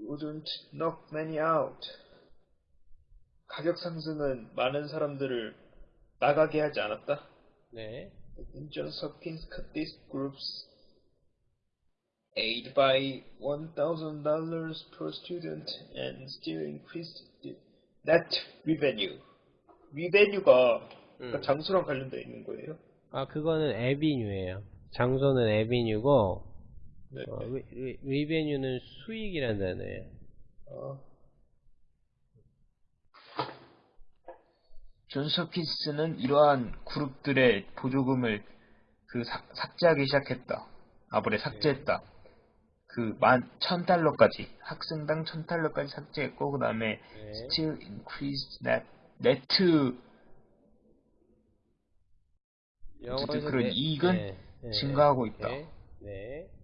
wouldn't knock many out. 가격 상승은 많은 사람들을 나가게 하지 않았다. 네. Johns Hopkins cut these groups aid by $1,000 per student and still increased net revenue. revenue가 그러니까 음. 장수랑 관련되어 있는 거예요. 아, 그거는 에비뉴예요. 장소는 에비뉴고, 네. 어, 리, 리, revenue는 수익이라는 단어예요. 어. 존스 홉킨스는 이러한 그룹들의 보조금을 그 삭, 삭제하기 시작했다. 아, 뭐래, 삭제했다. 그, 만, 천 달러까지, 학생당 천 달러까지 삭제했고, 그 다음에, 네. still increased net, net, 영어에서 그런 네- 이익은 네, 네, 증가하고 있다. 네. 네.